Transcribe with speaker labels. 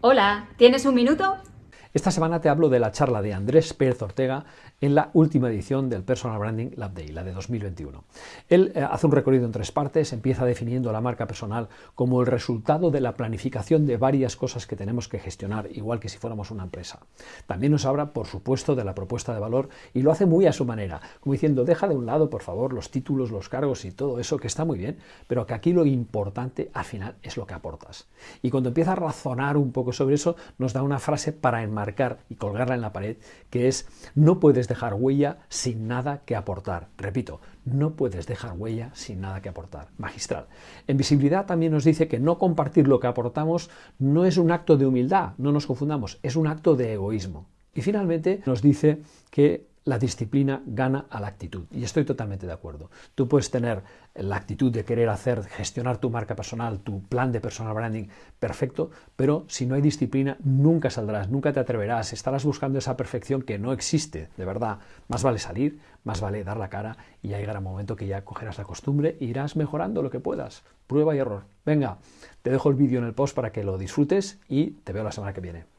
Speaker 1: Hola, ¿tienes un minuto?
Speaker 2: Esta semana te hablo de la charla de Andrés Pérez Ortega en la última edición del Personal Branding Lab Day, la de 2021. Él eh, hace un recorrido en tres partes, empieza definiendo la marca personal como el resultado de la planificación de varias cosas que tenemos que gestionar, igual que si fuéramos una empresa. También nos habla, por supuesto, de la propuesta de valor y lo hace muy a su manera, como diciendo, deja de un lado, por favor, los títulos, los cargos y todo eso, que está muy bien, pero que aquí lo importante al final es lo que aportas. Y cuando empieza a razonar un poco sobre eso, nos da una frase para enmarcar y colgarla en la pared, que es, no dejar huella sin nada que aportar. Repito, no puedes dejar huella sin nada que aportar. Magistral. En visibilidad también nos dice que no compartir lo que aportamos no es un acto de humildad, no nos confundamos, es un acto de egoísmo. Y finalmente nos dice que la disciplina gana a la actitud. Y estoy totalmente de acuerdo. Tú puedes tener la actitud de querer hacer, gestionar tu marca personal, tu plan de personal branding perfecto, pero si no hay disciplina nunca saldrás, nunca te atreverás, estarás buscando esa perfección que no existe, de verdad. Más vale salir, más vale dar la cara y ya llegará un momento que ya cogerás la costumbre e irás mejorando lo que puedas. Prueba y error. Venga, te dejo el vídeo en el post para que lo disfrutes y te veo la semana que viene.